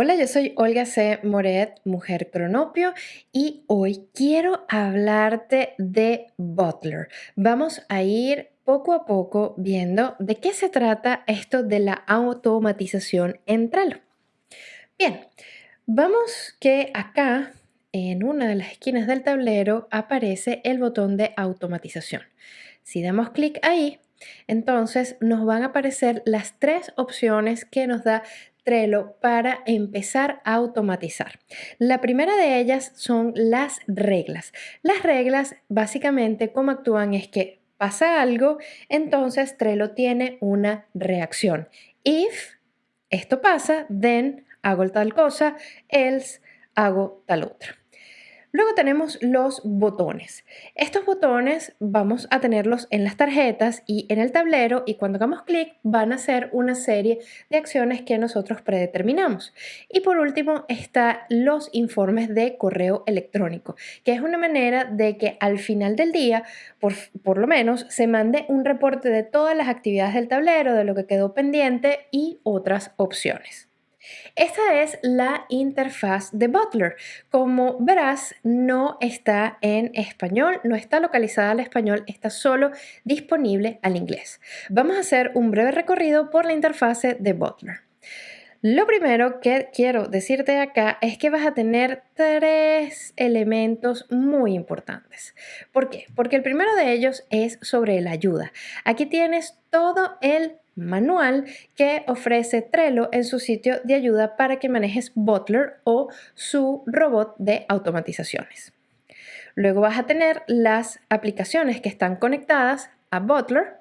Hola, yo soy Olga C. Moret, mujer cronopio, y hoy quiero hablarte de Butler. Vamos a ir poco a poco viendo de qué se trata esto de la automatización en Trello. Bien, vamos que acá en una de las esquinas del tablero aparece el botón de automatización. Si damos clic ahí, entonces nos van a aparecer las tres opciones que nos da Trello para empezar a automatizar. La primera de ellas son las reglas. Las reglas básicamente cómo actúan es que pasa algo, entonces Trello tiene una reacción. If esto pasa, then hago tal cosa, else hago tal otra. Luego tenemos los botones. Estos botones vamos a tenerlos en las tarjetas y en el tablero y cuando hagamos clic van a ser una serie de acciones que nosotros predeterminamos. Y por último está los informes de correo electrónico, que es una manera de que al final del día, por, por lo menos, se mande un reporte de todas las actividades del tablero, de lo que quedó pendiente y otras opciones. Esta es la interfaz de Butler. Como verás, no está en español, no está localizada al español, está solo disponible al inglés. Vamos a hacer un breve recorrido por la interfaz de Butler. Lo primero que quiero decirte acá es que vas a tener tres elementos muy importantes. ¿Por qué? Porque el primero de ellos es sobre la ayuda. Aquí tienes todo el manual que ofrece Trello en su sitio de ayuda para que manejes Butler o su robot de automatizaciones. Luego vas a tener las aplicaciones que están conectadas a Butler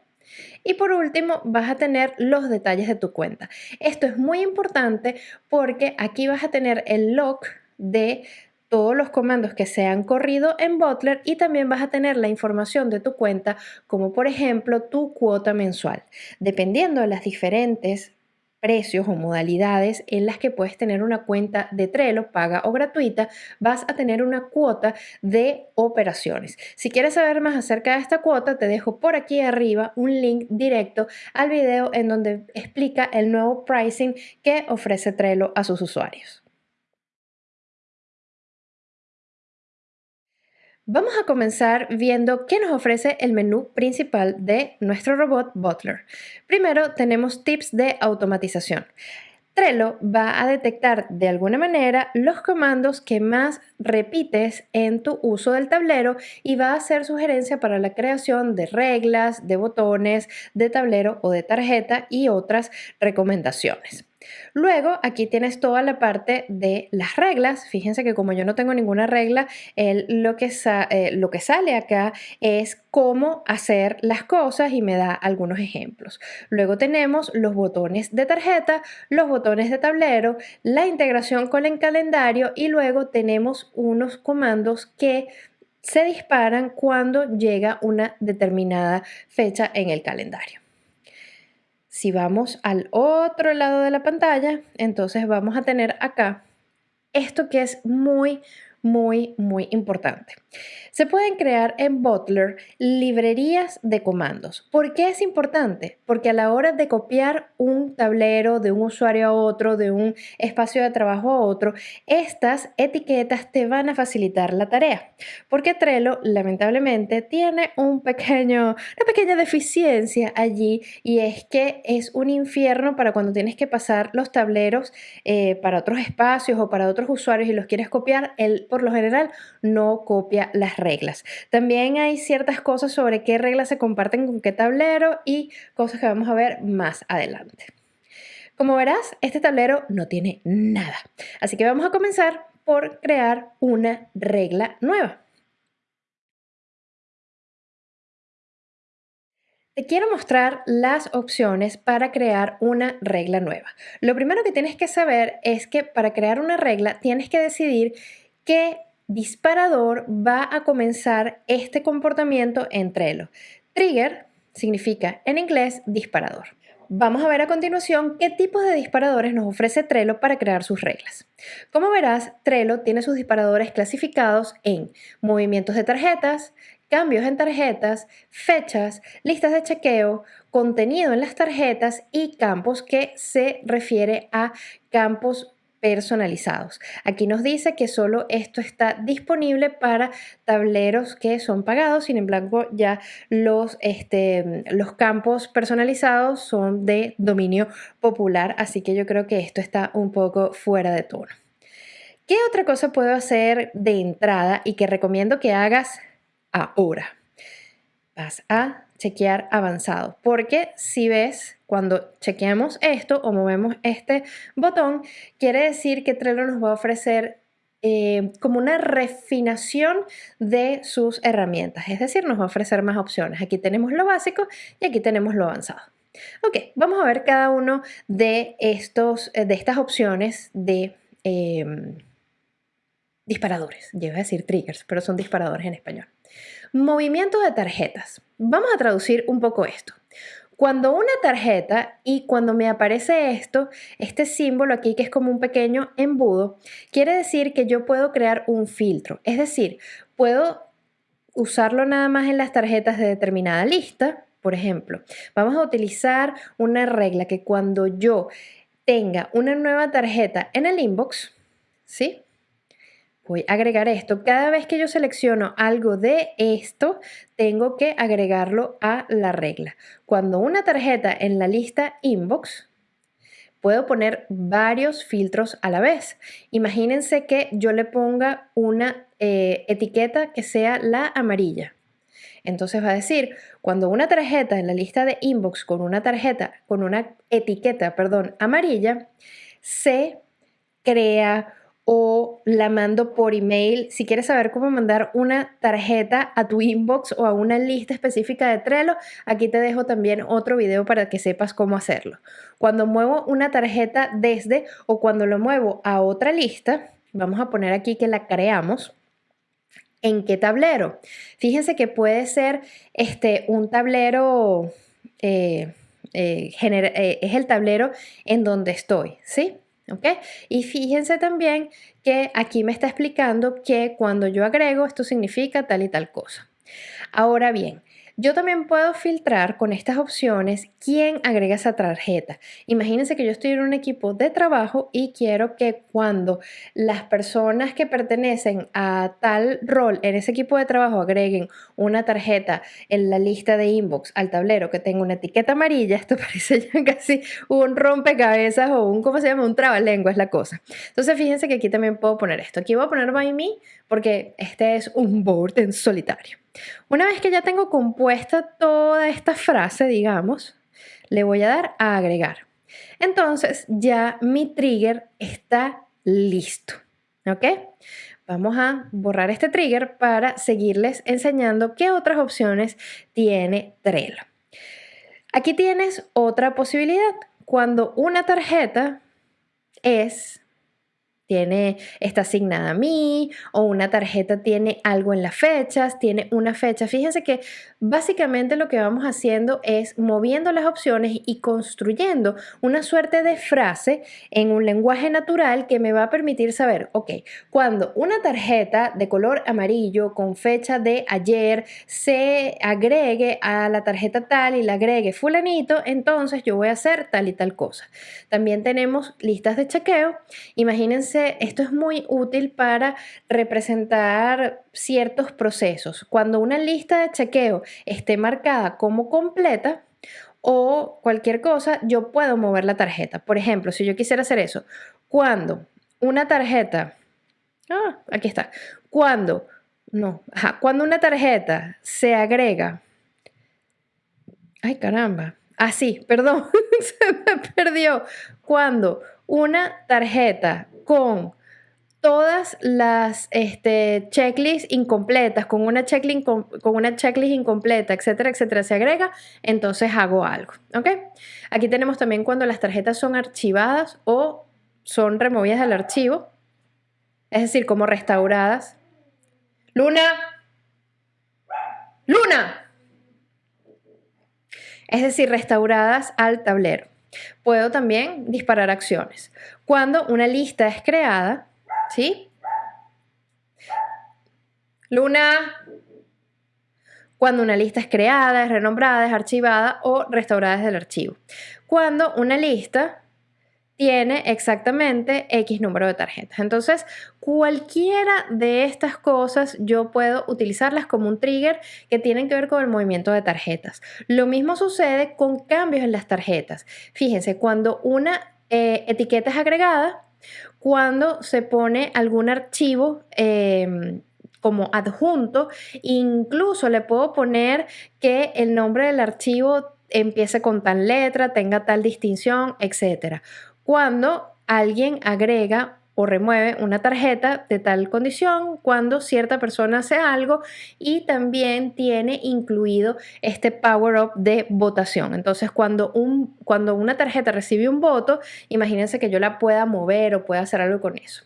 y por último, vas a tener los detalles de tu cuenta. Esto es muy importante porque aquí vas a tener el log de todos los comandos que se han corrido en Butler y también vas a tener la información de tu cuenta, como por ejemplo tu cuota mensual. Dependiendo de las diferentes precios o modalidades en las que puedes tener una cuenta de Trello paga o gratuita, vas a tener una cuota de operaciones. Si quieres saber más acerca de esta cuota, te dejo por aquí arriba un link directo al video en donde explica el nuevo pricing que ofrece Trello a sus usuarios. Vamos a comenzar viendo qué nos ofrece el menú principal de nuestro robot Butler. Primero tenemos tips de automatización. Trello va a detectar de alguna manera los comandos que más repites en tu uso del tablero y va a hacer sugerencia para la creación de reglas, de botones, de tablero o de tarjeta y otras recomendaciones. Luego aquí tienes toda la parte de las reglas. Fíjense que como yo no tengo ninguna regla, lo, que eh, lo que sale acá es cómo hacer las cosas y me da algunos ejemplos. Luego tenemos los botones de tarjeta, los botones de tablero, la integración con el calendario y luego tenemos unos comandos que se disparan cuando llega una determinada fecha en el calendario. Si vamos al otro lado de la pantalla, entonces vamos a tener acá esto que es muy, muy, muy importante. Se pueden crear en Butler librerías de comandos. ¿Por qué es importante? Porque a la hora de copiar un tablero de un usuario a otro, de un espacio de trabajo a otro, estas etiquetas te van a facilitar la tarea. Porque Trello, lamentablemente, tiene un pequeño, una pequeña deficiencia allí y es que es un infierno para cuando tienes que pasar los tableros eh, para otros espacios o para otros usuarios y los quieres copiar. El, por lo general, no copia las reglas. También hay ciertas cosas sobre qué reglas se comparten con qué tablero y cosas que vamos a ver más adelante. Como verás, este tablero no tiene nada. Así que vamos a comenzar por crear una regla nueva. Te quiero mostrar las opciones para crear una regla nueva. Lo primero que tienes que saber es que para crear una regla tienes que decidir qué disparador va a comenzar este comportamiento en Trello. Trigger significa en inglés disparador. Vamos a ver a continuación qué tipos de disparadores nos ofrece Trello para crear sus reglas. Como verás, Trello tiene sus disparadores clasificados en movimientos de tarjetas, cambios en tarjetas, fechas, listas de chequeo, contenido en las tarjetas y campos que se refiere a campos personalizados. Aquí nos dice que solo esto está disponible para tableros que son pagados, sin embargo ya los, este, los campos personalizados son de dominio popular, así que yo creo que esto está un poco fuera de tono. ¿Qué otra cosa puedo hacer de entrada y que recomiendo que hagas ahora? Vas a chequear avanzado, porque si ves, cuando chequeamos esto o movemos este botón, quiere decir que Trello nos va a ofrecer eh, como una refinación de sus herramientas, es decir, nos va a ofrecer más opciones. Aquí tenemos lo básico y aquí tenemos lo avanzado. Ok, vamos a ver cada uno de, estos, eh, de estas opciones de em, disparadores. Iba a decir triggers, pero son disparadores en español. Movimiento de tarjetas. Vamos a traducir un poco esto. Cuando una tarjeta y cuando me aparece esto, este símbolo aquí que es como un pequeño embudo, quiere decir que yo puedo crear un filtro. Es decir, puedo usarlo nada más en las tarjetas de determinada lista. Por ejemplo, vamos a utilizar una regla que cuando yo tenga una nueva tarjeta en el inbox, ¿sí? Voy a agregar esto. Cada vez que yo selecciono algo de esto, tengo que agregarlo a la regla. Cuando una tarjeta en la lista inbox, puedo poner varios filtros a la vez. Imagínense que yo le ponga una eh, etiqueta que sea la amarilla. Entonces va a decir, cuando una tarjeta en la lista de inbox con una tarjeta, con una etiqueta, perdón, amarilla, se crea o la mando por email. Si quieres saber cómo mandar una tarjeta a tu inbox o a una lista específica de Trello, aquí te dejo también otro video para que sepas cómo hacerlo. Cuando muevo una tarjeta desde o cuando lo muevo a otra lista, vamos a poner aquí que la creamos. ¿En qué tablero? Fíjense que puede ser este, un tablero, eh, eh, eh, es el tablero en donde estoy, ¿sí? ¿Ok? Y fíjense también que aquí me está explicando que cuando yo agrego esto significa tal y tal cosa. Ahora bien, yo también puedo filtrar con estas opciones quién agrega esa tarjeta. Imagínense que yo estoy en un equipo de trabajo y quiero que cuando las personas que pertenecen a tal rol en ese equipo de trabajo agreguen una tarjeta en la lista de inbox al tablero que tenga una etiqueta amarilla, esto parece ya casi un rompecabezas o un, ¿cómo se llama? Un trabalengua es la cosa. Entonces fíjense que aquí también puedo poner esto. Aquí voy a poner by me porque este es un board en solitario. Una vez que ya tengo compuesta toda esta frase, digamos, le voy a dar a agregar. Entonces ya mi trigger está listo. ¿Ok? Vamos a borrar este trigger para seguirles enseñando qué otras opciones tiene Trello. Aquí tienes otra posibilidad. Cuando una tarjeta es tiene, está asignada a mí o una tarjeta tiene algo en las fechas, tiene una fecha. Fíjense que básicamente lo que vamos haciendo es moviendo las opciones y construyendo una suerte de frase en un lenguaje natural que me va a permitir saber, ok, cuando una tarjeta de color amarillo con fecha de ayer se agregue a la tarjeta tal y la agregue fulanito, entonces yo voy a hacer tal y tal cosa. También tenemos listas de chequeo. Imagínense esto es muy útil para representar ciertos procesos. Cuando una lista de chequeo esté marcada como completa, o cualquier cosa, yo puedo mover la tarjeta. Por ejemplo, si yo quisiera hacer eso, cuando una tarjeta, ah, aquí está, cuando, no, cuando una tarjeta se agrega, ay caramba, así, ah, perdón, se me perdió, cuando una tarjeta con todas las este, checklists incompletas, con una, checklist, con, una checklist incompleta, etcétera, etcétera, se agrega, entonces hago algo. Aquí tenemos también cuando las tarjetas son archivadas o son removidas del archivo, es decir, como restauradas. Luna, Luna. Es decir, restauradas al tablero. Puedo también disparar acciones. Cuando una lista es creada, ¿sí? Luna, cuando una lista es creada, es renombrada, es archivada o restaurada desde el archivo. Cuando una lista tiene exactamente X número de tarjetas. Entonces, cualquiera de estas cosas yo puedo utilizarlas como un trigger que tienen que ver con el movimiento de tarjetas. Lo mismo sucede con cambios en las tarjetas. Fíjense, cuando una eh, etiqueta es agregada, cuando se pone algún archivo em, como adjunto, incluso le puedo poner que el nombre del archivo empiece con tal letra, tenga tal distinción, etc cuando alguien agrega o remueve una tarjeta de tal condición cuando cierta persona hace algo y también tiene incluido este power up de votación. Entonces, cuando, un, cuando una tarjeta recibe un voto, imagínense que yo la pueda mover o pueda hacer algo con eso.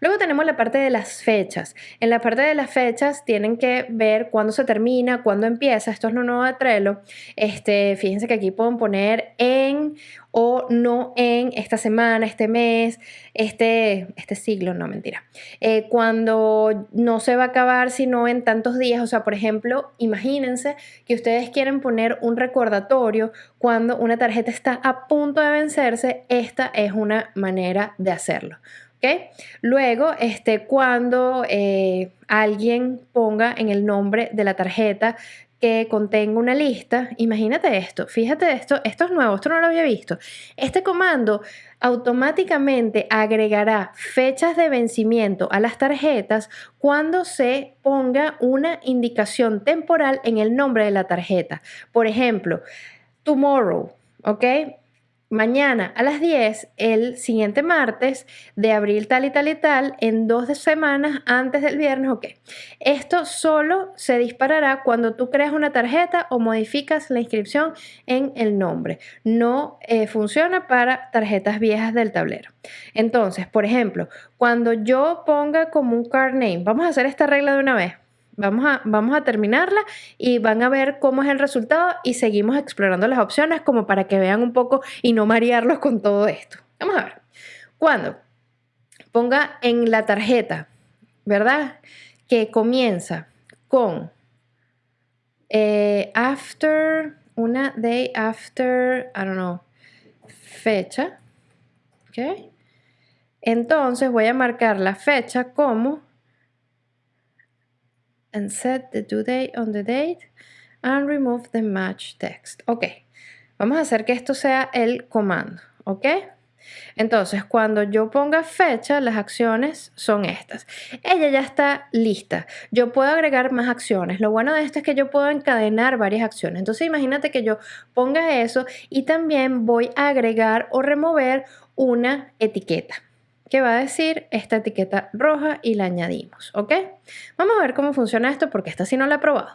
Luego tenemos la parte de las fechas. En la parte de las fechas tienen que ver cuándo se termina, cuándo empieza. Esto es lo nuevo de Trello. Este, fíjense que aquí pueden poner en o no en esta semana, este mes, este, este siglo, no mentira. Eh, cuando no se va a acabar sino en tantos días, o sea, por ejemplo, imagínense que ustedes quieren poner un recordatorio cuando una tarjeta está a punto de vencerse, esta es una manera de hacerlo. Luego, este, cuando eh, alguien ponga en el nombre de la tarjeta que contenga una lista, imagínate esto, fíjate esto, esto es nuevo, esto no lo había visto. Este comando automáticamente agregará fechas de vencimiento a las tarjetas cuando se ponga una indicación temporal en el nombre de la tarjeta. Por ejemplo, tomorrow, ¿ok? Mañana a las 10, el siguiente martes de abril tal y tal y tal, en dos semanas antes del viernes, ok. Esto solo se disparará cuando tú creas una tarjeta o modificas la inscripción en el nombre. No eh, funciona para tarjetas viejas del tablero. Entonces, por ejemplo, cuando yo ponga como un card name, vamos a hacer esta regla de una vez. Vamos a, vamos a terminarla y van a ver cómo es el resultado y seguimos explorando las opciones como para que vean un poco y no marearlos con todo esto. Vamos a ver. Cuando ponga en la tarjeta, ¿verdad? Que comienza con eh, after, una day after, I don't know, fecha. ¿Ok? Entonces voy a marcar la fecha como and set the due date on the date and remove the match text. Ok, vamos a hacer que esto sea el comando, ¿ok? Entonces, cuando yo ponga fecha, las acciones son estas. Ella ya está lista. Yo puedo agregar más acciones. Lo bueno de esto es que yo puedo encadenar varias acciones. Entonces, imagínate que yo ponga eso y también voy a agregar o remover una etiqueta que va a decir esta etiqueta roja y la añadimos, ¿ok? Vamos a ver cómo funciona esto porque esta sí no la he probado.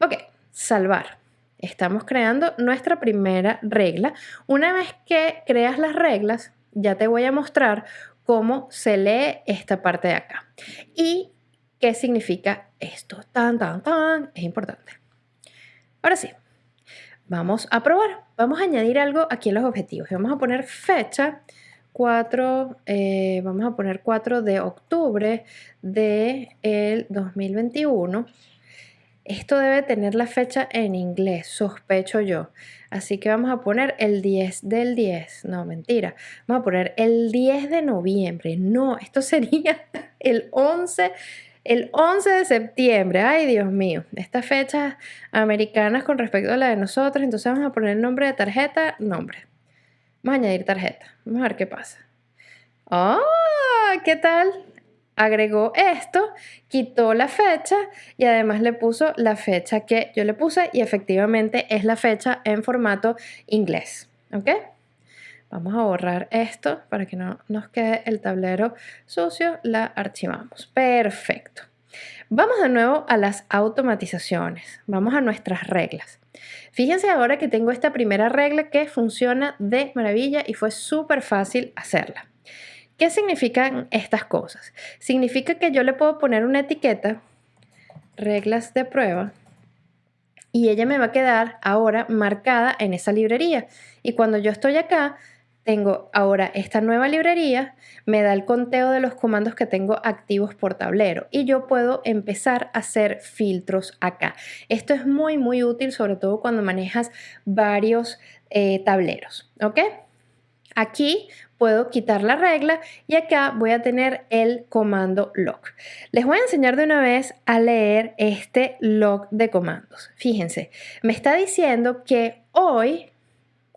Ok, salvar. Estamos creando nuestra primera regla. Una vez que creas las reglas, ya te voy a mostrar cómo se lee esta parte de acá. Y qué significa esto. Tan, tan, tan. Es importante. Ahora sí, vamos a probar. Vamos a añadir algo aquí en los objetivos. Vamos a poner fecha 4, eh, vamos a poner 4 de octubre del el 2021. Esto debe tener la fecha en inglés, sospecho yo. Así que vamos a poner el 10 del 10. No, mentira. Vamos a poner el 10 de noviembre. No, esto sería el 11, el 11 de septiembre. Ay, Dios mío. Estas fechas americanas con respecto a la de nosotros. Entonces vamos a poner el nombre de tarjeta, nombre. Vamos a añadir tarjeta. Vamos a ver qué pasa. ¡Ah! ¿Qué tal? Agregó esto, quitó la fecha y además le puso la fecha que yo le puse y efectivamente es la fecha en formato inglés. ¿Ok? Vamos a borrar esto para que no nos quede el tablero sucio. La archivamos. Perfecto. Vamos de nuevo a las automatizaciones. Vamos a nuestras reglas. Fíjense ahora que tengo esta primera regla que funciona de maravilla y fue súper fácil hacerla. ¿Qué significan estas cosas? Significa que yo le puedo poner una etiqueta, reglas de prueba, y ella me va a quedar ahora marcada en esa librería. Y cuando yo estoy acá, tengo ahora esta nueva librería, me da el conteo de los comandos que tengo activos por tablero y yo puedo empezar a hacer filtros acá. Esto es muy, muy útil, sobre todo cuando manejas varios eh, tableros, ¿ok? Aquí puedo quitar la regla y acá voy a tener el comando log. Les voy a enseñar de una vez a leer este log de comandos. Fíjense, me está diciendo que hoy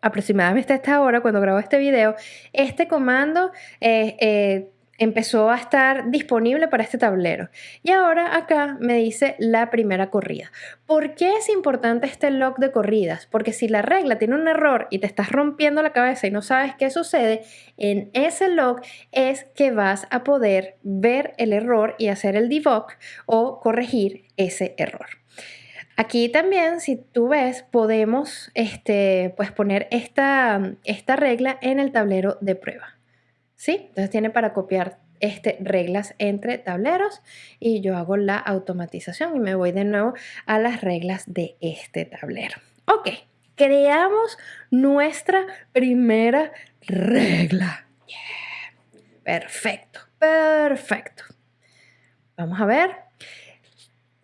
aproximadamente a esta hora, cuando grabo este video, este comando eh, eh, empezó a estar disponible para este tablero. Y ahora acá me dice la primera corrida. ¿Por qué es importante este log de corridas? Porque si la regla tiene un error y te estás rompiendo la cabeza y no sabes qué sucede, en ese log es que vas a poder ver el error y hacer el debug o corregir ese error. Aquí también, si tú ves, podemos este, pues poner esta, esta regla en el tablero de prueba. ¿sí? Entonces tiene para copiar este, reglas entre tableros y yo hago la automatización y me voy de nuevo a las reglas de este tablero. Ok, creamos nuestra primera regla. Perfecto, perfecto. Vamos a ver.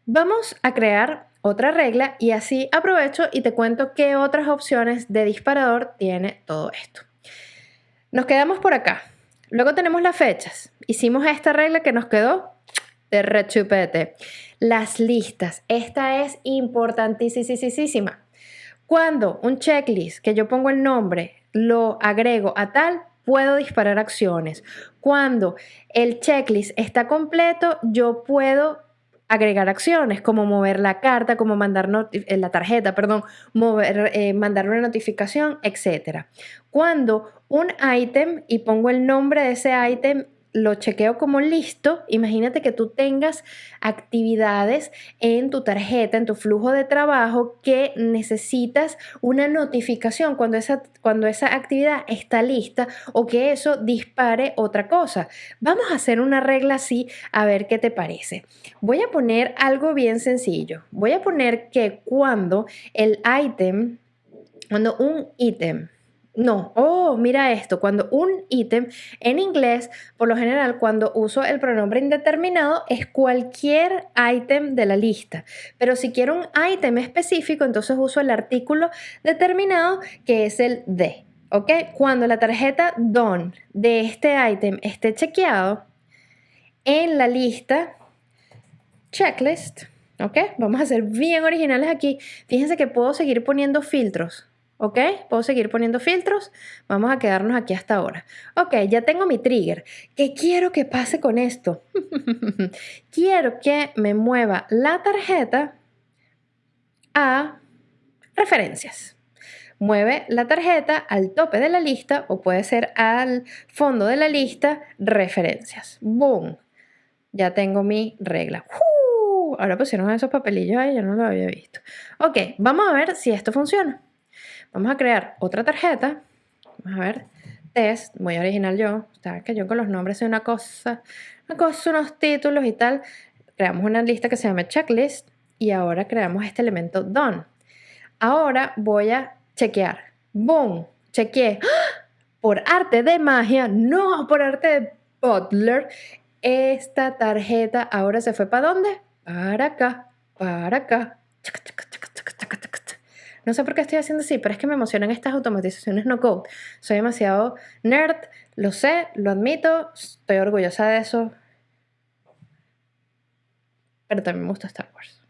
Vamos a crear otra regla y así aprovecho y te cuento qué otras opciones de disparador tiene todo esto. Nos quedamos por acá. Luego tenemos las fechas. Hicimos esta regla que nos quedó de rechupete. Las listas. Esta es importantísima. Cuando un checklist que yo pongo el nombre lo agrego a tal, puedo disparar acciones. Cuando el checklist está completo, yo puedo agregar acciones como mover la carta, como mandar eh, la tarjeta, perdón, mover, eh, mandar una notificación, etc. Cuando un ítem y pongo el nombre de ese ítem lo chequeo como listo, imagínate que tú tengas actividades en tu tarjeta, en tu flujo de trabajo que necesitas una notificación cuando esa, cuando esa actividad está lista o que eso dispare otra cosa. Vamos a hacer una regla así a ver qué te parece. Voy a poner algo bien sencillo. Voy a poner que cuando el ítem, cuando un ítem no, oh, mira esto, cuando un ítem en inglés, por lo general, cuando uso el pronombre indeterminado, es cualquier ítem de la lista. Pero si quiero un ítem específico, entonces uso el artículo determinado que es el de. ¿Ok? Cuando la tarjeta DON de este ítem esté chequeado, en la lista checklist, ¿ok? Vamos a ser bien originales aquí. Fíjense que puedo seguir poniendo filtros. ¿Ok? Puedo seguir poniendo filtros. Vamos a quedarnos aquí hasta ahora. Ok, ya tengo mi trigger. ¿Qué quiero que pase con esto? quiero que me mueva la tarjeta a referencias. Mueve la tarjeta al tope de la lista o puede ser al fondo de la lista, referencias. ¡Boom! Ya tengo mi regla. Ahora pusieron esos papelillos ahí, yo no lo había visto. Ok, vamos a ver si esto funciona. Vamos a crear otra tarjeta. Vamos a ver. Test, muy original yo. Sabes que yo con los nombres soy una cosa, una cosa, unos títulos y tal. Creamos una lista que se llama checklist y ahora creamos este elemento done. Ahora voy a chequear. Boom, chequeé. ¡Ah! Por arte de magia, no por arte de Butler, esta tarjeta ahora se fue para dónde? Para acá, para acá. No sé por qué estoy haciendo así, pero es que me emocionan estas automatizaciones no code. Soy demasiado nerd, lo sé, lo admito, estoy orgullosa de eso. Pero también me gusta Star Wars.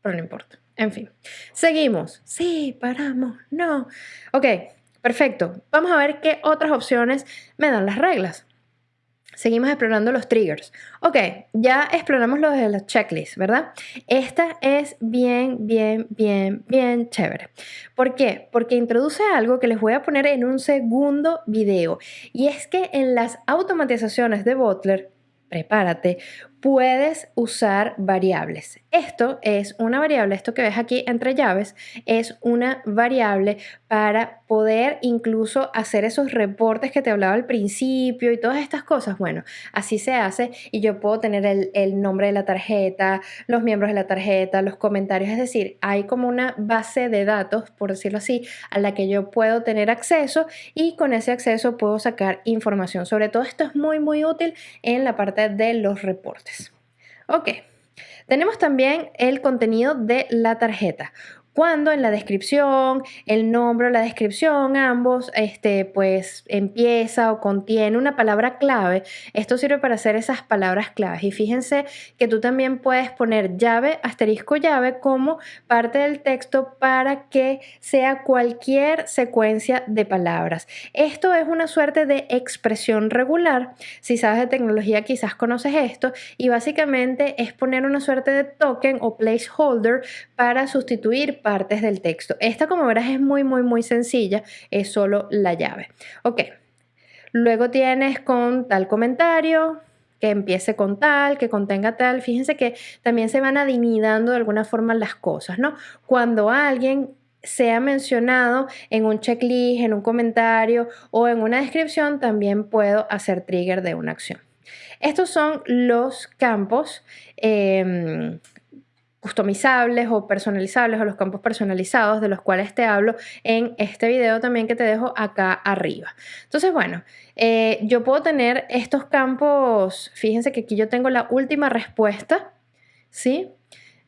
Pero no importa. En fin. Seguimos. Sí, paramos. No. Ok, perfecto. Vamos a ver qué otras opciones me dan las reglas. Seguimos explorando los triggers. Ok, ya exploramos lo de la checklist, ¿verdad? Esta es bien, bien, bien, bien chévere. ¿Por qué? Porque introduce algo que les voy a poner en un segundo video. Y es que en las automatizaciones de Butler, prepárate, puedes usar variables. Esto es una variable, esto que ves aquí entre llaves, es una variable para poder incluso hacer esos reportes que te hablaba al principio y todas estas cosas. Bueno, así se hace y yo puedo tener el, nombre de la tarjeta, los miembros de la tarjeta, los comentarios, es decir, hay como una base de datos, por decirlo así, a la que yo puedo tener acceso y con ese acceso puedo sacar información. Sobre todo esto es muy, muy útil en la parte de los reportes. Ok, tenemos también el contenido de la tarjeta. Cuando en la descripción, el nombre o la descripción, ambos, este, pues empieza o contiene una palabra clave, esto sirve para hacer esas palabras claves. Y fíjense que tú también puedes poner llave, asterisco llave como parte del texto para que sea cualquier secuencia de palabras. Esto es una suerte de expresión regular. Si sabes de tecnología quizás conoces esto y básicamente es poner una suerte de token o placeholder para sustituir partes del texto. Esta como verás es muy muy muy sencilla, es solo la llave. Ok, luego tienes con tal comentario, que empiece con tal, que contenga tal. Fíjense que también se van adivinando de alguna forma las cosas, ¿no? Cuando alguien sea mencionado en un checklist, en un comentario o en una descripción, también puedo hacer trigger de una acción. Estos son los campos em, customizables o personalizables o los campos personalizados de los cuales te hablo en este video también que te dejo acá arriba. Entonces, bueno, eh, yo puedo tener estos campos, fíjense que aquí yo tengo la última respuesta, ¿sí?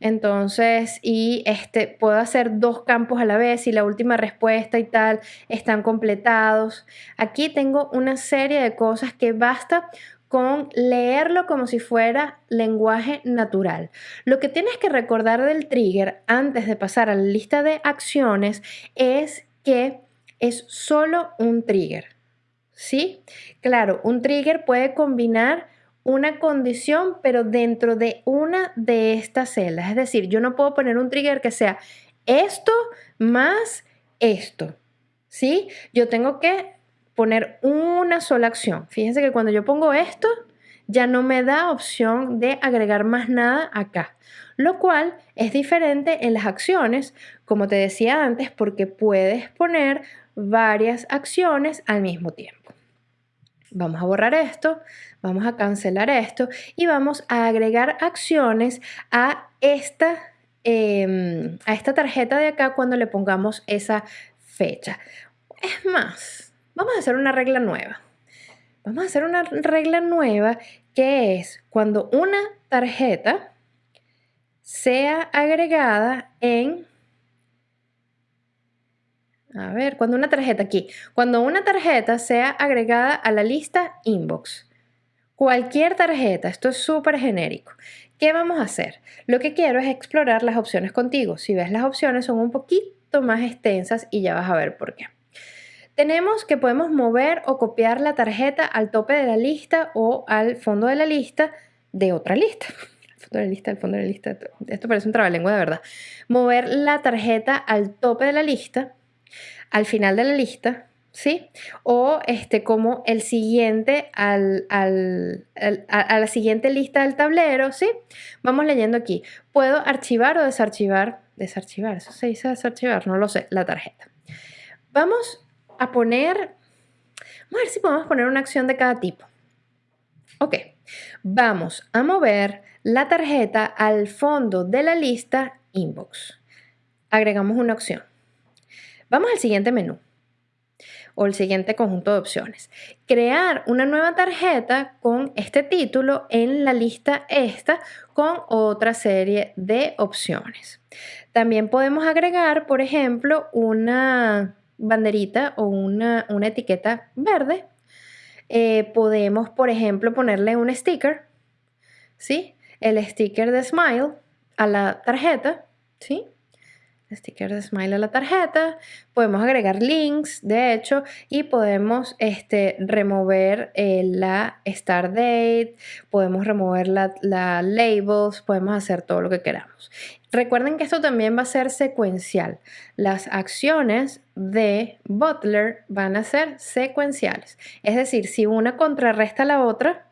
Entonces, y este, puedo hacer dos campos a la vez y la última respuesta y tal están completados. Aquí tengo una serie de cosas que basta con leerlo como si fuera lenguaje natural. Lo que tienes que recordar del trigger antes de pasar a la lista de acciones es que es solo un trigger. ¿Sí? Claro, un trigger puede combinar una condición, pero dentro de una de estas celdas. Es decir, yo no puedo poner un trigger que sea esto más esto. ¿Sí? Yo tengo que poner una sola acción. Fíjense que cuando yo pongo esto, ya no me da opción de agregar más nada acá, lo cual es diferente en las acciones, como te decía antes, porque puedes poner varias acciones al mismo tiempo. Vamos a borrar esto, vamos a cancelar esto y vamos a agregar acciones a esta, em, a esta tarjeta de acá cuando le pongamos esa fecha. Es más, vamos a hacer una regla nueva. Vamos a hacer una regla nueva que es cuando una tarjeta sea agregada en... A ver, cuando una tarjeta aquí, cuando una tarjeta sea agregada a la lista inbox, cualquier tarjeta, esto es súper genérico. ¿Qué vamos a hacer? Lo que quiero es explorar las opciones contigo. Si ves las opciones son un poquito más extensas y ya vas a ver por qué. Tenemos que podemos mover o copiar la tarjeta al tope de la lista o al fondo de la lista de otra lista. El fondo de la lista, el fondo de la lista. Esto parece un trabalengua de verdad. Mover la tarjeta al tope de la lista, al final de la lista, ¿sí? O este, como el siguiente al, al, a, la siguiente lista del tablero, ¿sí? Vamos leyendo aquí. Puedo archivar o desarchivar, desarchivar, eso se dice desarchivar, no lo sé, la tarjeta. Vamos a poner, vamos a ver si podemos poner una acción de cada tipo. Ok, vamos a mover la tarjeta al fondo de la lista inbox. Agregamos una opción. Vamos al siguiente menú o el siguiente conjunto de opciones. Crear una nueva tarjeta con este título en la lista esta con otra serie de opciones. También podemos agregar, por ejemplo, una banderita o una, etiqueta verde. Eh, podemos, por ejemplo, ponerle un sticker, ¿sí? El sticker de Smile a la tarjeta, ¿sí? Sticker de Smile a la tarjeta, podemos agregar links, de hecho, y podemos este, remover eh, la start date, podemos remover la, la, labels, podemos hacer todo lo que queramos. Recuerden que esto también va a ser secuencial. Las acciones de Butler van a ser secuenciales. Es decir, si una contrarresta a la otra,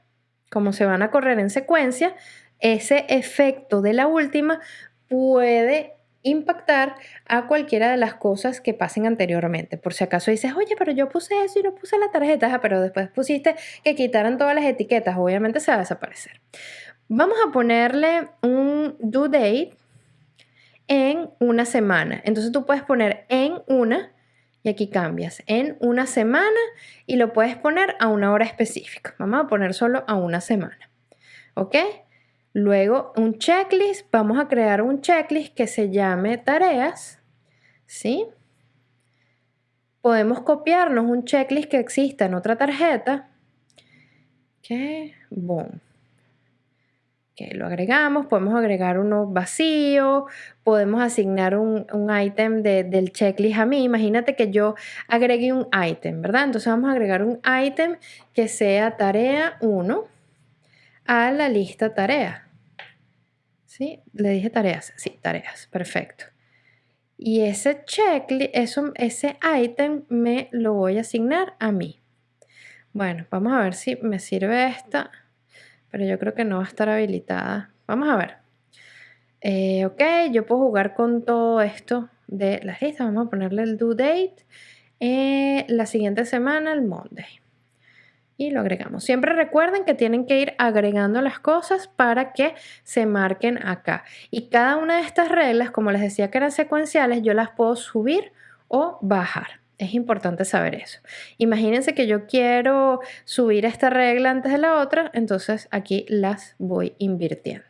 como se van a correr en secuencia, ese efecto de la última puede impactar a cualquiera de las cosas que pasen anteriormente. Por si acaso dices, oye, pero yo puse eso y no puse la tarjeta, pero después pusiste que quitaran todas las etiquetas, obviamente se va a desaparecer. Vamos a ponerle un due date en una semana. Entonces tú puedes poner en una y aquí cambias en una semana y lo puedes poner a una hora específica. Vamos a poner solo a una semana. ¿Ok? Luego un checklist, vamos a crear un checklist que se llame tareas, ¿Sí? Podemos copiarnos un checklist que exista en otra tarjeta. Ok, boom. Que lo agregamos, podemos agregar uno vacío, podemos asignar un, un ítem del checklist a mí. Imagínate que yo agregue un ítem, ¿verdad? Entonces vamos a agregar un ítem que sea tarea 1 a la lista tarea. ¿Sí? Le dije tareas. Sí, tareas. Perfecto. Y ese checklist, ese ítem me lo voy a asignar a mí. Bueno, vamos a ver si me sirve esta, pero yo creo que no va a estar habilitada. Vamos a ver. Eh, ok, yo puedo jugar con todo esto de las listas. Vamos a ponerle el due date. Eh, la siguiente semana, el Monday y lo agregamos. Siempre recuerden que tienen que ir agregando las cosas para que se marquen acá. Y cada una de estas reglas, como les decía que eran secuenciales, yo las puedo subir o bajar. Es importante saber eso. Imagínense que yo quiero subir esta regla antes de la otra, entonces aquí las voy invirtiendo.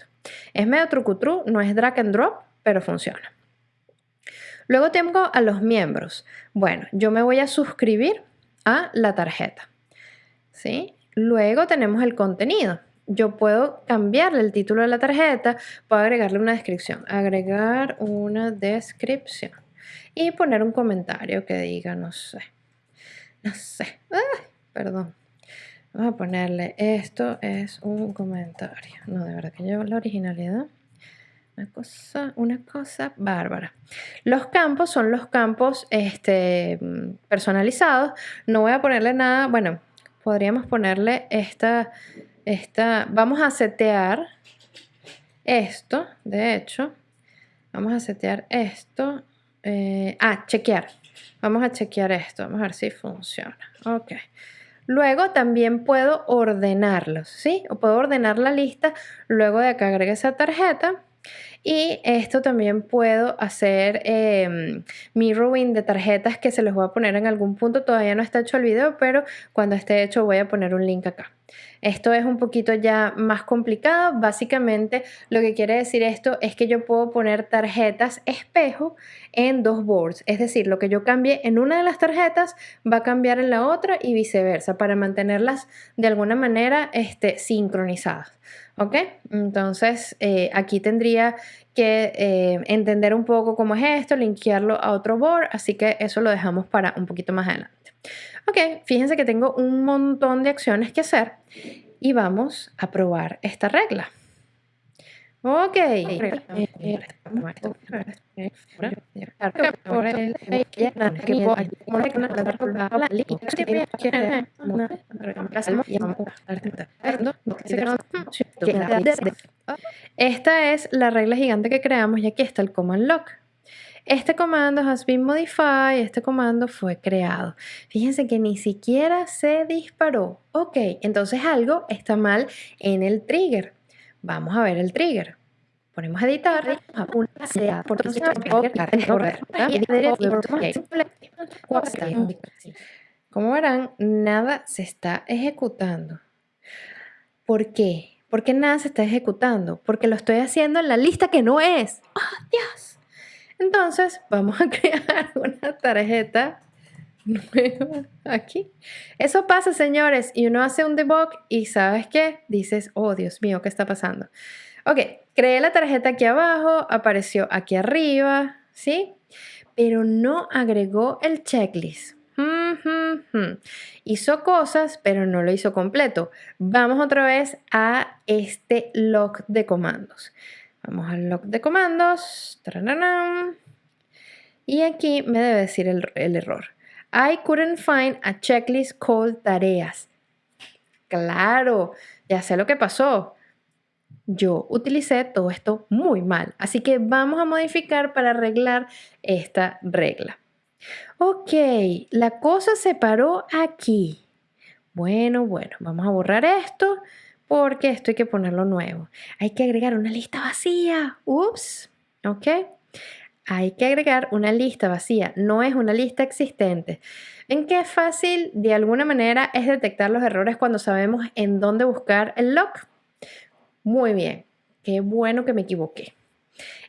Es medio trucutru, no es drag and drop, pero funciona. Luego tengo a los miembros. Bueno, yo me voy a suscribir a la tarjeta. ¿Sí? Luego tenemos el contenido. Yo puedo cambiarle el título de la tarjeta, puedo agregarle una descripción, agregar una descripción y poner un comentario que diga, no sé, no sé, perdón. Vamos a ponerle, esto es un comentario. No, de verdad que llevo la originalidad. Una cosa, una cosa bárbara. Los campos son los campos este, personalizados. No voy a ponerle nada, bueno, podríamos ponerle esta, esta, vamos a setear esto, de hecho, vamos a setear esto, eh, ah, chequear, vamos a chequear esto, vamos a ver si funciona, ok. Luego también puedo ordenarlos, ¿sí? O puedo ordenar la lista luego de que agregue esa tarjeta y esto también puedo hacer eh, mirroring de tarjetas que se los voy a poner en algún punto. Todavía no está hecho el video, pero cuando esté hecho voy a poner un link acá. Esto es un poquito ya más complicado. Básicamente lo que quiere decir esto es que yo puedo poner tarjetas espejo en dos boards. Es decir, lo que yo cambie en una de las tarjetas va a cambiar en la otra y viceversa para mantenerlas de alguna manera este, sincronizadas. ¿Ok? Entonces eh, aquí tendría que eh, entender un poco cómo es esto, linkearlo a otro board, así que eso lo dejamos para un poquito más adelante. Ok, fíjense que tengo un montón de acciones que hacer y vamos a probar esta regla. Ok. Esta es la regla gigante que creamos y aquí está el command lock. Este comando has been modified, este comando fue creado. Fíjense que ni siquiera se disparó. Ok, entonces algo está mal en el trigger. Vamos a ver el trigger. Ponemos editar, Como verán, nada se está ejecutando. ¿Por qué? ¿Por qué nada se está ejecutando? Porque lo estoy haciendo en la lista que no es. ¡Oh, Dios! Entonces, vamos a crear una tarjeta nueva aquí. Eso pasa, señores, y uno hace un debug y ¿sabes qué? Dices, oh, Dios mío, ¿qué está pasando? Ok, creé la tarjeta aquí abajo, apareció aquí arriba, ¿sí? Pero no agregó el checklist. Hizo cosas, pero no lo hizo completo. Vamos otra vez a este log de comandos. Vamos al log de comandos. Y aquí me debe decir el, el error. I couldn't find a checklist called tareas. Claro, ya sé lo que pasó. Yo utilicé todo esto muy mal. Así que vamos a modificar para arreglar esta regla. Ok, la cosa se paró aquí. Bueno, bueno, vamos a borrar esto porque esto hay que ponerlo nuevo. Hay que agregar una lista vacía. Ups. ¿Ok? Hay que agregar una lista vacía. No es una lista existente. ¿En qué fácil de alguna manera es detectar los errores cuando sabemos en dónde buscar el log? Muy bien. Qué bueno que me equivoqué.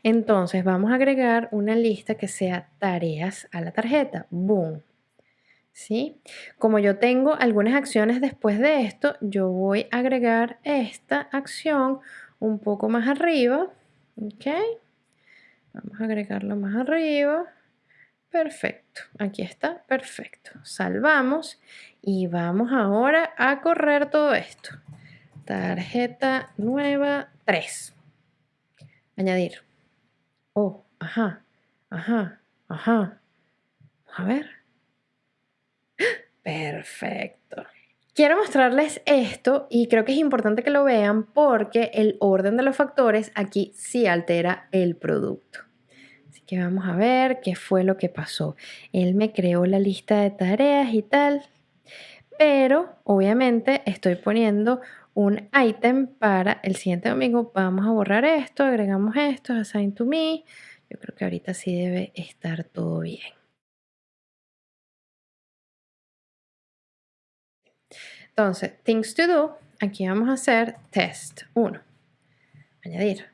Entonces vamos a agregar una lista que sea tareas a la tarjeta. Boom. ¿Sí? Como yo tengo algunas acciones después de esto, yo voy a agregar esta acción un poco más arriba. ¿Ok? Vamos a agregarlo más arriba. Perfecto, aquí está, perfecto. Salvamos y vamos ahora a correr todo esto. Tarjeta nueva 3. Añadir. Oh, ajá, ajá, ajá. A ver. Perfecto. Quiero mostrarles esto y creo que es importante que lo vean porque el orden de los factores aquí sí altera el producto que vamos a ver qué fue lo que pasó. Él me creó la lista de tareas y tal, pero obviamente estoy poniendo un item para el siguiente domingo. Vamos a borrar esto, agregamos esto, assign to me. Yo creo que ahorita sí debe estar todo bien. Entonces, things to do, aquí vamos a hacer test 1. Añadir.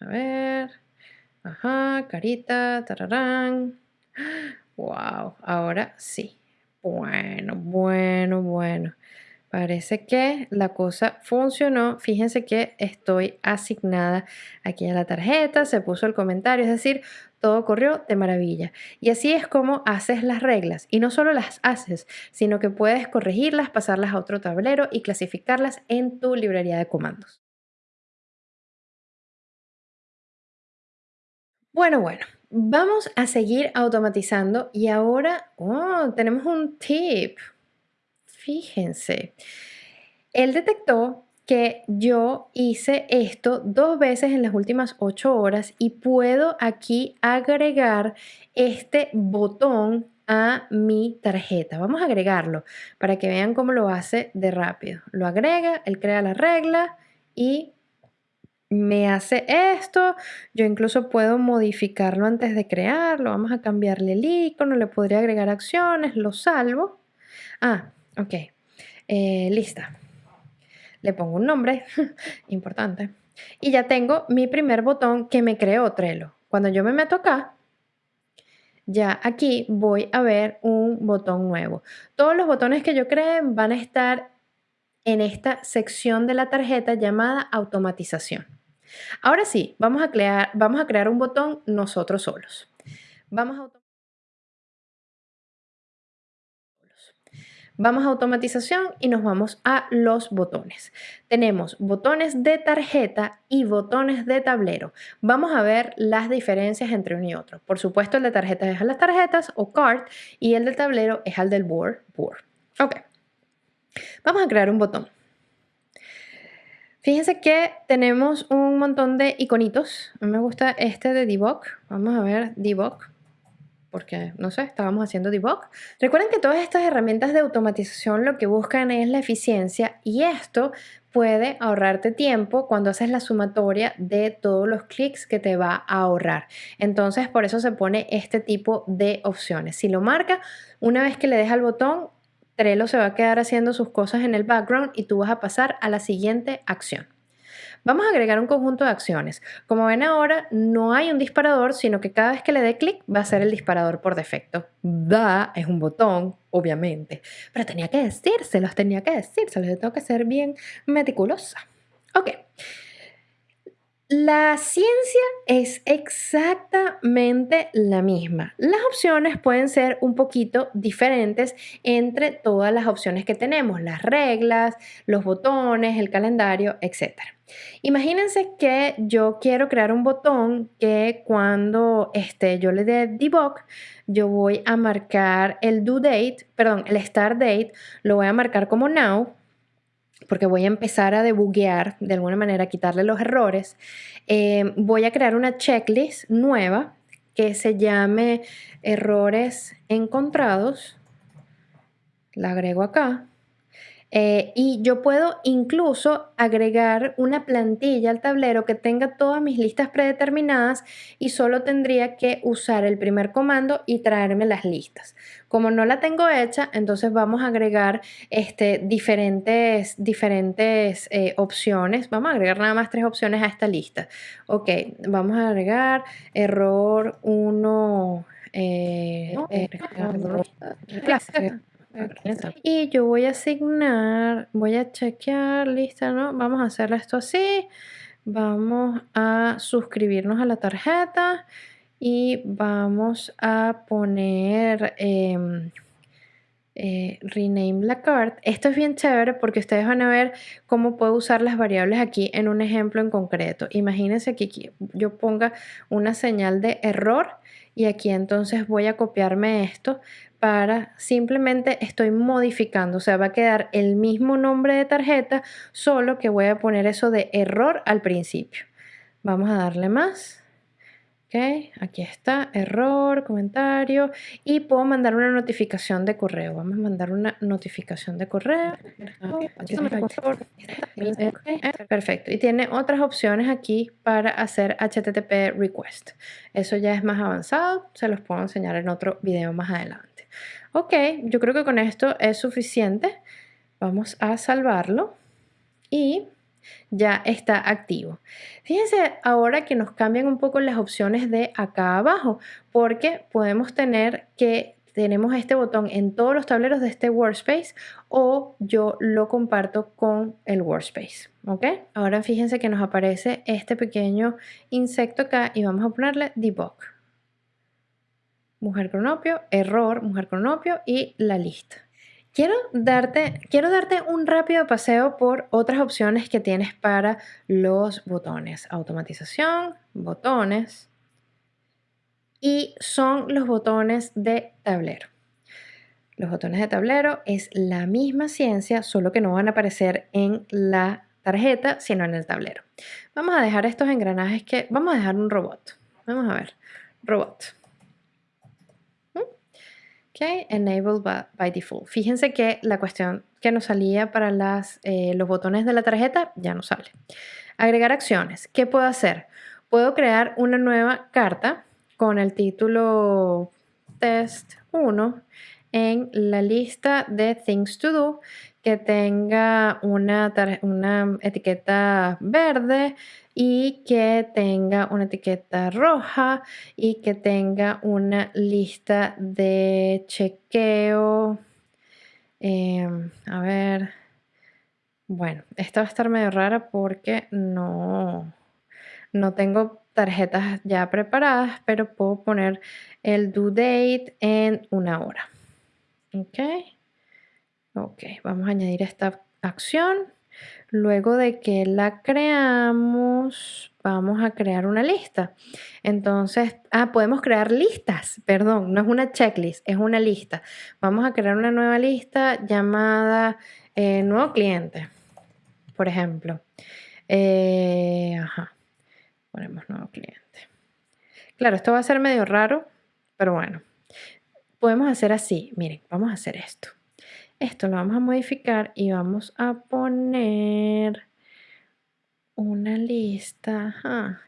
A ver. Ajá, carita, tararán. Wow, ahora sí. Bueno, bueno, bueno. Parece que la cosa funcionó. Fíjense que estoy asignada aquí a la tarjeta, se puso el comentario, es decir, todo corrió de maravilla. Y así es como haces las reglas. Y no solo las haces, sino que puedes corregirlas, pasarlas a otro tablero y clasificarlas en tu librería de comandos. Bueno, bueno, vamos a seguir automatizando y ahora oh, tenemos un tip. Fíjense, él detectó que yo hice esto dos veces en las últimas ocho horas y puedo aquí agregar este botón a mi tarjeta. Vamos a agregarlo para que vean cómo lo hace de rápido. Lo agrega, él crea la regla y me hace esto, yo incluso puedo modificarlo antes de crearlo, vamos a cambiarle el icono, le podría agregar acciones, lo salvo. Ah, ok, eh, lista. Le pongo un nombre, importante. Y ya tengo mi primer botón que me creó Trello. Cuando yo me meto acá, ya aquí voy a ver un botón nuevo. Todos los botones que yo cree van a estar en esta sección de la tarjeta llamada automatización. Ahora sí, vamos a crear, vamos a crear un botón nosotros solos. Vamos a Vamos a automatización y nos vamos a los botones. Tenemos botones de tarjeta y botones de tablero. Vamos a ver las diferencias entre uno y otro. Por supuesto, el de tarjetas es a las tarjetas o card y el del tablero es al del board, board. Ok. Vamos a crear un botón. Fíjense que tenemos un montón de iconitos. A mí me gusta este de debug. Vamos a ver debug. Porque, no sé, estábamos haciendo debug. Recuerden que todas estas herramientas de automatización lo que buscan es la eficiencia y esto puede ahorrarte tiempo cuando haces la sumatoria de todos los clics que te va a ahorrar. Entonces, por eso se pone este tipo de opciones. Si lo marca, una vez que le deja el botón, Trello se va a quedar haciendo sus cosas en el background y tú vas a pasar a la siguiente acción. Vamos a agregar un conjunto de acciones. Como ven ahora, no hay un disparador, sino que cada vez que le dé clic va a ser el disparador por defecto. Da es un botón, obviamente, pero tenía que decírselos, tenía que decírselos, tengo que ser bien meticulosa. Ok. La ciencia es exactamente la misma. Las opciones pueden ser un poquito diferentes entre todas las opciones que tenemos, las reglas, los botones, el calendario, etc. Imagínense que yo quiero crear un botón que cuando este, yo le dé debug, yo voy a marcar el due date, perdón, el start date, lo voy a marcar como now porque voy a empezar a debuguear, de alguna manera, quitarle los errores, eh, voy a crear una checklist nueva que se llame errores encontrados. La agrego acá. Eh, y yo puedo incluso agregar una plantilla al tablero que tenga todas mis listas predeterminadas y solo tendría que usar el primer comando y traerme las listas. Como no la tengo hecha, entonces vamos a agregar este, diferentes, diferentes eh, opciones. Vamos a agregar nada más tres opciones a esta lista. Ok, vamos a agregar error 1. Eh, y yo voy a asignar, voy a chequear, lista, ¿no? Vamos a hacer esto así. Vamos a suscribirnos a la tarjeta y vamos a poner em, eh, rename la card. Esto es bien chévere porque ustedes van a ver cómo puedo usar las variables aquí en un ejemplo en concreto. Imagínense que yo ponga una señal de error y aquí entonces voy a copiarme esto para simplemente estoy modificando, o sea, va a quedar el mismo nombre de tarjeta, solo que voy a poner eso de error al principio. Vamos a darle más. Ok, aquí está, error, comentario y puedo mandar una notificación de correo. Vamos a mandar una notificación de correo. Perfecto. Y tiene otras opciones aquí para hacer HTTP request. Eso ya es más avanzado, se los puedo enseñar en otro video más adelante. Ok, yo creo que con esto es suficiente. Vamos a salvarlo y ya está activo. Fíjense ahora que nos cambian un poco las opciones de acá abajo, porque podemos tener que tenemos este botón en todos los tableros de este workspace o yo lo comparto con el workspace. ¿Ok? Ahora fíjense que nos aparece este pequeño insecto acá y vamos a ponerle debug. Mujer cronopio, error, mujer cronopio y la lista. Quiero darte, quiero darte un rápido paseo por otras opciones que tienes para los botones. Automatización, botones y son los botones de tablero. Los botones de tablero es la misma ciencia, solo que no van a aparecer en la tarjeta, sino en el tablero. Vamos a dejar estos engranajes que... Vamos a dejar un robot. Vamos a ver. Robot. Enabled by, default. Fíjense que la cuestión que nos salía para las, eh, los botones de la tarjeta ya no sale. Agregar acciones. ¿Qué puedo hacer? Puedo crear una nueva carta con el título test 1 en la lista de things to do que tenga una, una etiqueta verde y que tenga una etiqueta roja y que tenga una lista de chequeo. Em, a ver, bueno, esta va a estar medio rara porque no, no tengo tarjetas ya preparadas, pero puedo poner el due date en una hora. Ok. Ok, vamos a añadir esta acción. Luego de que la creamos, vamos a crear una lista. Entonces, ah, podemos crear listas, perdón, no es una checklist, es una lista. Vamos a crear una nueva lista llamada eh, nuevo cliente, por ejemplo. Eh, ajá, ponemos nuevo cliente. Claro, esto va a ser medio raro, pero bueno, podemos hacer así. Miren, vamos a hacer esto. Esto lo vamos a modificar y vamos a poner una lista.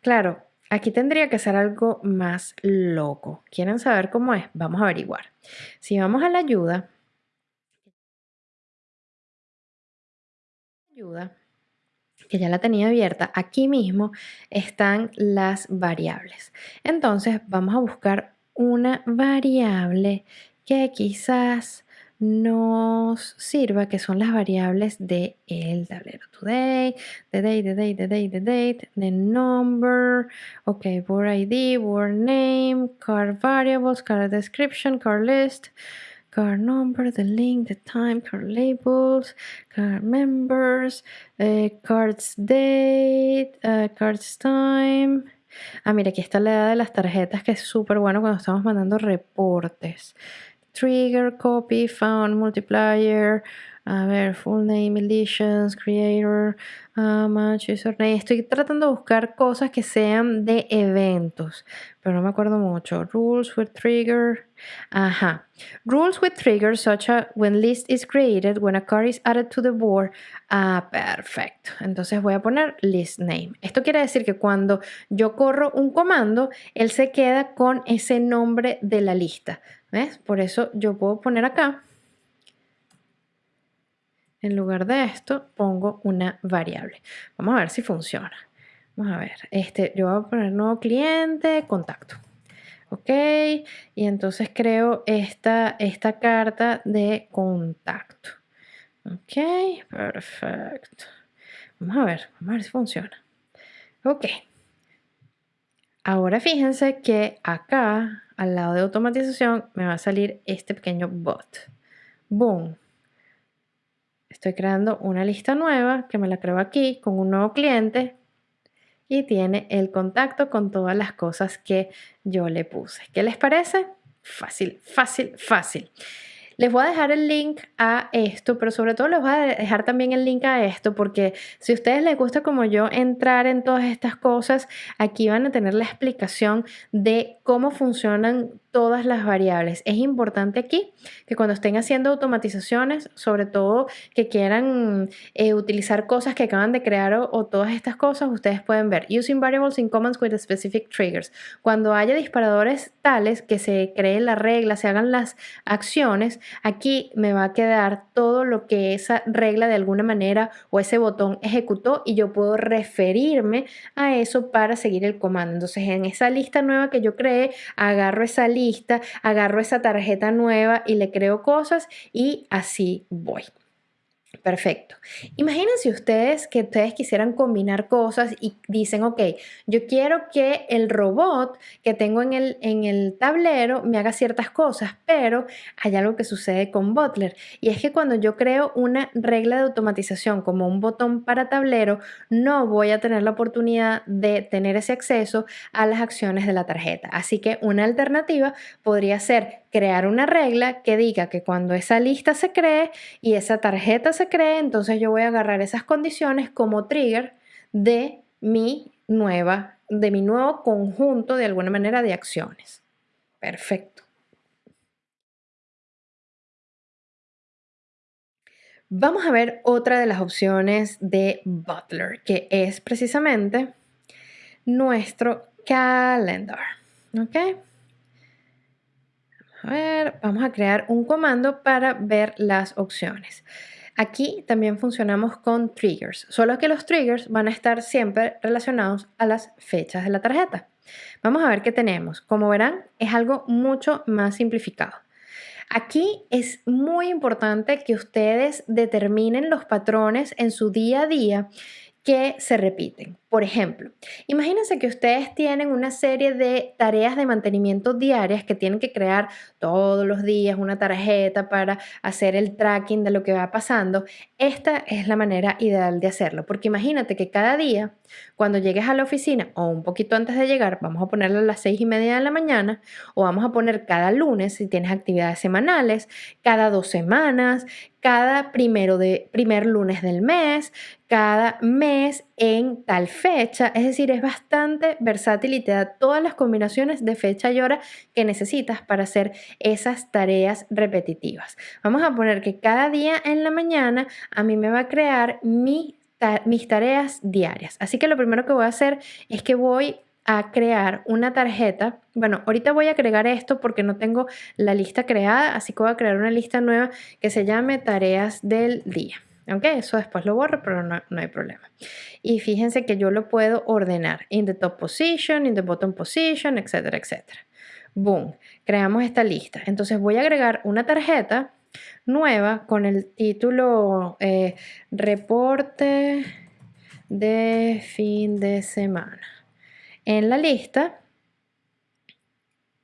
Claro, aquí tendría que ser algo más loco. ¿Quieren saber cómo es? Vamos a averiguar. Si vamos a la ayuda, ayuda, que ya la tenía abierta, aquí mismo están las variables. Entonces vamos a buscar una variable que quizás nos sirva, que son las variables del el tablero. Today, the date, the date, the date, the date, the number, ok, board ID, board name, card variables, card description, card list, card number, the link, the time, card labels, card members, uh, cards date, uh, cards time. Ah, mira, aquí está la edad de las tarjetas, que es súper bueno cuando estamos mandando reportes. Trigger, copy, found, multiplier, A ver, full name, editions, creator, uh, match, username. Estoy tratando de buscar cosas que sean de eventos, pero no me acuerdo mucho. Rules with trigger. Ajá. Rules with trigger such as when list is created, when a card is added to the board. Ah, perfecto. Entonces voy a poner list name. Esto quiere decir que cuando yo corro un comando, él se queda con ese nombre de la lista. ¿Ves? Por eso yo puedo poner acá en lugar de esto, pongo una variable. Vamos a ver si funciona. Vamos a ver. Este, yo voy a poner nuevo cliente, contacto. Ok. Y entonces creo esta, esta carta de contacto. Ok. Perfecto. Vamos a ver. Vamos a ver si funciona. Ok. Ahora fíjense que acá, al lado de automatización, me va a salir este pequeño bot. Boom Estoy creando una lista nueva que me la creo aquí con un nuevo cliente y tiene el contacto con todas las cosas que yo le puse. ¿Qué les parece? Fácil, fácil, fácil. Les voy a dejar el link a esto, pero sobre todo les voy a dejar también el link a esto porque si a ustedes les gusta como yo entrar en todas estas cosas, aquí van a tener la explicación de cómo funcionan todas las variables. Es importante aquí que cuando estén haciendo automatizaciones, sobre todo que quieran eh, utilizar cosas que acaban de crear o, todas estas cosas, ustedes pueden ver using variables in commands with specific triggers. Cuando haya disparadores tales que se cree la regla, se hagan las acciones, aquí me va a quedar todo lo que esa regla de alguna manera o ese botón ejecutó y yo puedo referirme a eso para seguir el comando. Entonces en esa lista nueva que yo creé, agarro esa lista agarro esa tarjeta nueva y le creo cosas y así voy. Perfecto. Imagínense ustedes que ustedes quisieran combinar cosas y dicen, ok, yo quiero que el robot que tengo en el, en el tablero me haga ciertas cosas, pero hay algo que sucede con Butler y es que cuando yo creo una regla de automatización como un botón para tablero, no voy a tener la oportunidad de tener ese acceso a las acciones de la tarjeta. Así que una alternativa podría ser crear una regla que diga que cuando esa lista se cree y esa tarjeta se cree, entonces yo voy a agarrar esas condiciones como trigger de mi nueva, de mi nuevo conjunto de alguna manera de acciones. Perfecto. Vamos a ver otra de las opciones de Butler, que es precisamente nuestro calendar. ¿Ok? Vamos a crear un comando para ver las opciones. Aquí también funcionamos con triggers, solo que los triggers van a estar siempre relacionados a las fechas de la tarjeta. Vamos a ver qué tenemos. Como verán, es algo mucho más simplificado. Aquí es muy importante que ustedes determinen los patrones en su día a día que se repiten. Por ejemplo, imagínense que ustedes tienen una serie de tareas de mantenimiento diarias que tienen que crear todos los días una tarjeta para hacer el tracking de lo que va pasando. Esta es la manera ideal de hacerlo, porque imagínate que cada día, cuando llegues a la oficina o un poquito antes de llegar, vamos a ponerlo a las seis y media de la mañana, o vamos a poner cada lunes si tienes actividades semanales, cada dos semanas, cada primero de primer lunes del mes, cada mes en tal fecha, es decir, es bastante versátil y te da todas las combinaciones de fecha y hora que necesitas para hacer esas tareas repetitivas. Vamos a poner que cada día en la mañana a mí me va a crear mis tareas diarias. Así que lo primero que voy a hacer es que voy a crear una tarjeta. Bueno, ahorita voy a agregar esto porque no tengo la lista creada, así que voy a crear una lista nueva que se llame tareas del día. Aunque eso después lo borro, pero no, hay problema. Y fíjense que yo lo puedo ordenar in the top position, in the bottom position, etcétera, etcétera. Boom, creamos esta lista. Entonces voy a agregar una tarjeta nueva con el título eh, reporte de fin de semana. En la lista,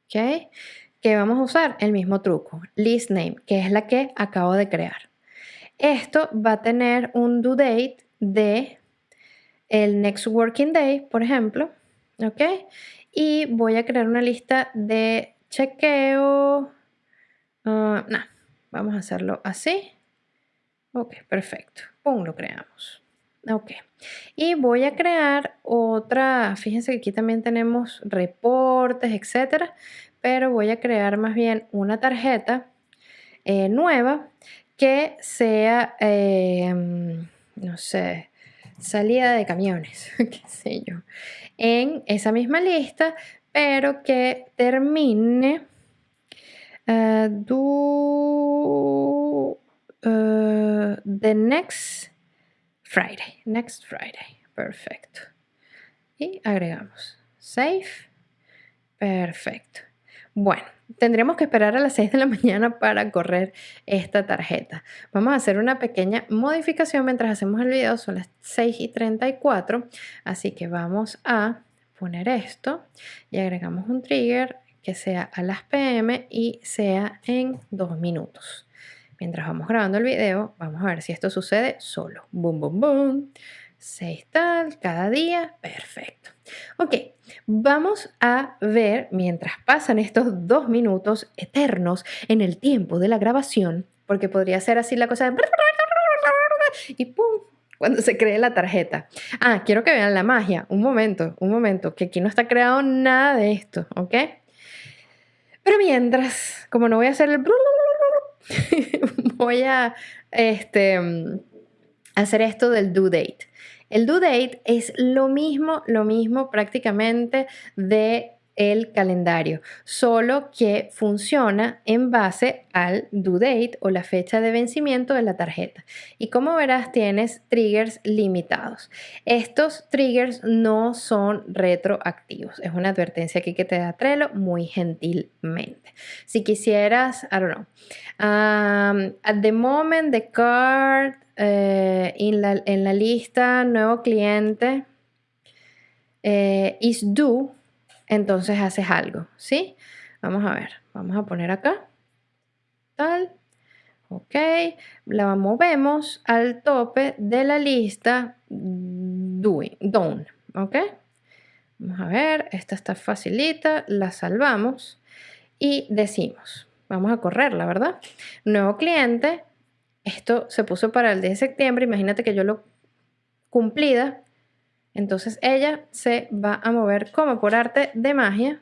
¿ok? Que vamos a usar el mismo truco, list name, que es la que acabo de crear. Esto va a tener un due date de el next working day, por ejemplo, ¿ok? Y voy a crear una lista de chequeo. Ah, no, vamos a hacerlo así. Ok, perfecto. Pum, lo creamos. Ok. Y voy a crear otra, fíjense que aquí también tenemos reportes, etcétera, pero voy a crear más bien una tarjeta eh, nueva que sea, em, no sé, salida de camiones, qué sé yo, en esa misma lista, pero que termine uh, do uh, the next Friday, next Friday, perfecto. Y agregamos save, perfecto. Bueno, tendremos que esperar a las 6 de la mañana para correr esta tarjeta. Vamos a hacer una pequeña modificación mientras hacemos el video, son las 6 y 34, así que vamos a poner esto y agregamos un trigger que sea a las pm y sea en dos minutos. Mientras vamos grabando el video, vamos a ver si esto sucede solo. Boom, boom, boom. 6 tal, cada día, perfecto. Ok, vamos a ver mientras pasan estos dos minutos eternos en el tiempo de la grabación, porque podría ser así la cosa de... Y ¡pum! Cuando se cree la tarjeta. Ah, quiero que vean la magia. Un momento, un momento, que aquí no está creado nada de esto, ¿ok? Pero mientras, como no voy a hacer el... voy a este, hacer esto del due date. El due date es lo mismo, lo mismo prácticamente de el calendario, solo que funciona en base al due date o la fecha de vencimiento de la tarjeta. Y como verás, tienes triggers limitados. Estos triggers no son retroactivos. Es una advertencia aquí que te da Trello muy gentilmente. Si quisieras, I don't know, um, at the moment the card eh, en, la, lista nuevo cliente eh, is due, entonces haces algo, ¿sí? Vamos a ver, vamos a poner acá, tal, ok, la movemos al tope de la lista doing, done, ok. Vamos a ver, esta está facilita, la salvamos y decimos, vamos a correrla, ¿verdad? Nuevo cliente, esto se puso para el 10 de septiembre, imagínate que yo lo cumplida, entonces ella se va a mover como por arte de magia.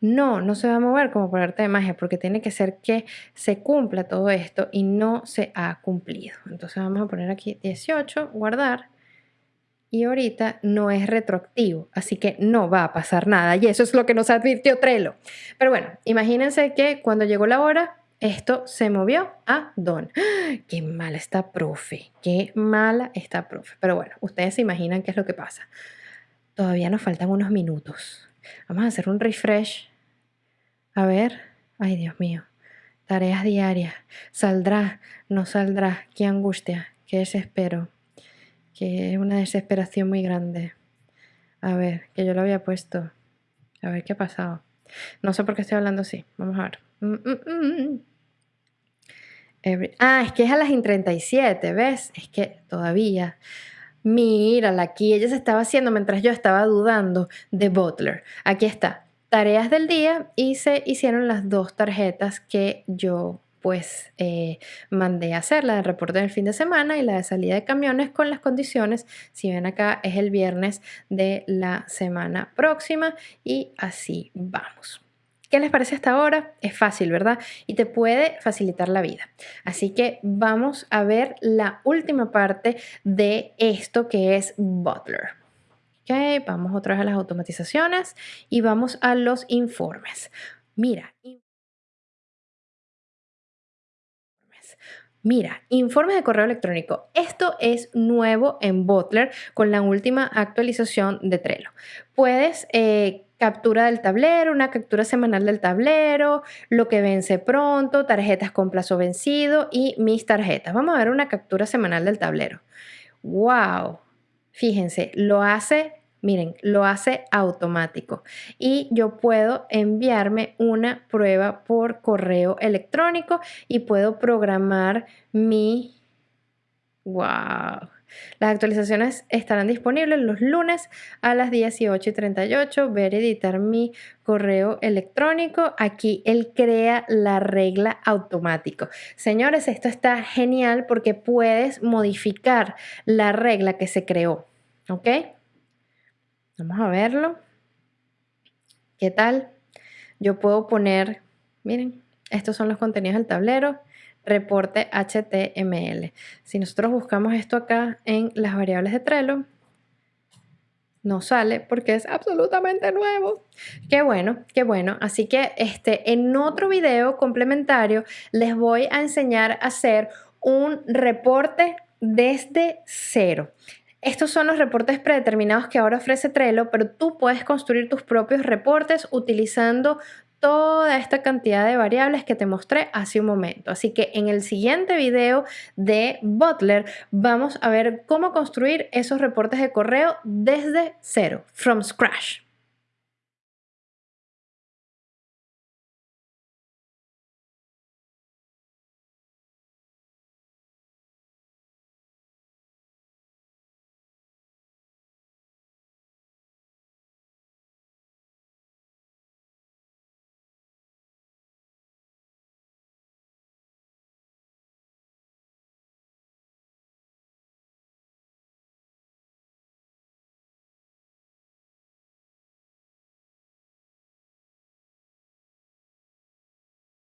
No, no se va a mover como por arte de magia porque tiene que ser que se cumpla todo esto y no se ha cumplido. Entonces vamos a poner aquí 18, guardar y ahorita no es retroactivo, así que no va a pasar nada y eso es lo que nos advirtió Trello. Pero bueno, imagínense que cuando llegó la hora, esto se movió a Don. ¡Qué mala está profe! ¡Qué mala está profe! Pero bueno, ustedes se imaginan qué es lo que pasa. Todavía nos faltan unos minutos. Vamos a hacer un refresh. A ver. Ay, Dios mío. Tareas diarias. ¿Saldrá? ¿No saldrá? ¡Qué angustia! ¡Qué desespero! Que es una desesperación muy grande. A ver, que yo lo había puesto. A ver qué ha pasado. No sé por qué estoy hablando así. Vamos a ver. Mm, mm, mm, ah, es que es a las 37, ¿ves? Es que todavía. Mírala aquí, ella se estaba haciendo mientras yo estaba dudando de Butler. Aquí está, tareas del día y se hicieron las dos tarjetas que yo pues eh, mandé a hacer, la del reporte del fin de semana y la de salida de camiones con las condiciones, si ven acá es el viernes de la semana próxima y así vamos. ¿Qué les parece hasta ahora? Es fácil, ¿verdad? Y te puede facilitar la vida. Así que vamos a ver la última parte de esto que es Butler. Ok, vamos otra vez a las automatizaciones y vamos a los informes. Mira, Mira, informes de correo electrónico. Esto es nuevo en Butler con la última actualización de Trello. Puedes eh, captura del tablero, una captura semanal del tablero, lo que vence pronto, tarjetas con plazo vencido y mis tarjetas. Vamos a ver una captura semanal del tablero. ¡Wow! Fíjense, lo hace Miren, lo hace automático y yo puedo enviarme una prueba por correo electrónico y puedo programar mi... ¡Wow! Las actualizaciones estarán disponibles los lunes a las 18 y 38. Ver editar mi correo electrónico. Aquí él crea la regla automático. Señores, esto está genial porque puedes modificar la regla que se creó. ¿Ok? Vamos a verlo. ¿Qué tal? Yo puedo poner, miren, estos son los contenidos del tablero reporte HTML. Si nosotros buscamos esto acá en las variables de Trello, no sale porque es absolutamente nuevo. Qué bueno, qué bueno. Así que este, en otro video complementario les voy a enseñar a hacer un reporte desde cero. Estos son los reportes predeterminados que ahora ofrece Trello, pero tú puedes construir tus propios reportes utilizando toda esta cantidad de variables que te mostré hace un momento. Así que en el siguiente video de Butler vamos a ver cómo construir esos reportes de correo desde cero, from scratch.